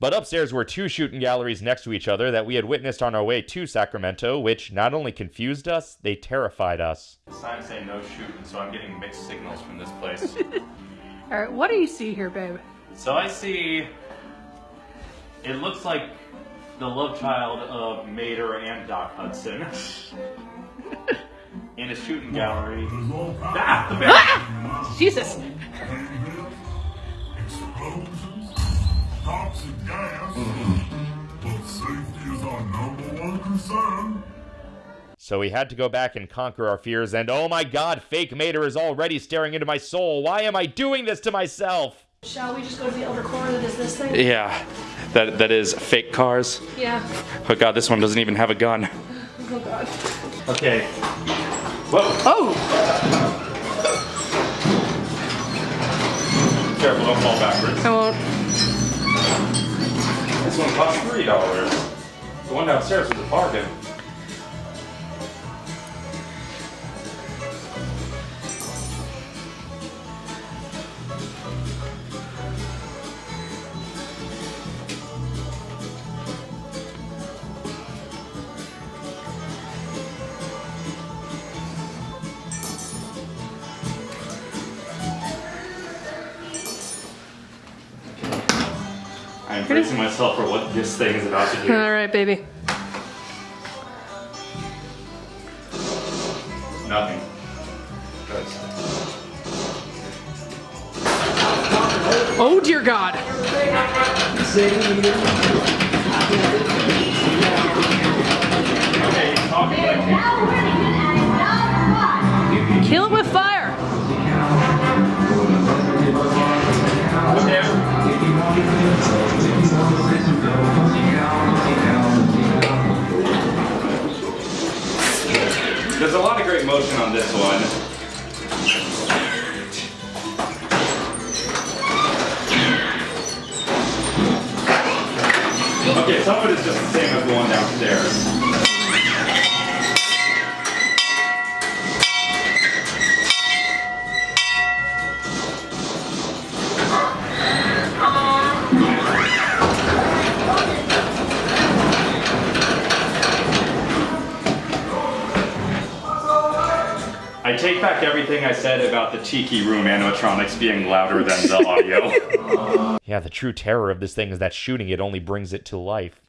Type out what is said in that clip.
But upstairs were two shooting galleries next to each other that we had witnessed on our way to Sacramento, which not only confused us, they terrified us. Sign say no shooting, so I'm getting mixed signals from this place. All right, what do you see here, babe? so I see. It looks like the love child of Mater and Doc Hudson. In a shooting gallery. Ah, the bear! Ah! Jesus. Toxic gas, but safety is our number one concern. So we had to go back and conquer our fears, and oh my god, fake Mater is already staring into my soul. Why am I doing this to myself? Shall we just go to the other corner that is this thing? Yeah, that that is fake cars. Yeah. Oh god, this one doesn't even have a gun. Oh god. Okay. Whoa. Oh! Careful, don't fall backwards. I won't. This one cost three dollars. The one downstairs was a bargain. I'm bracing myself for what this thing is about to do. All right, baby. Nothing. Oh dear God. Okay, talking like Kill it There's a lot of great motion on this one. Okay, some of it is just the same as the one downstairs. Take back everything I said about the Tiki Room animatronics being louder than the audio. yeah, the true terror of this thing is that shooting it only brings it to life.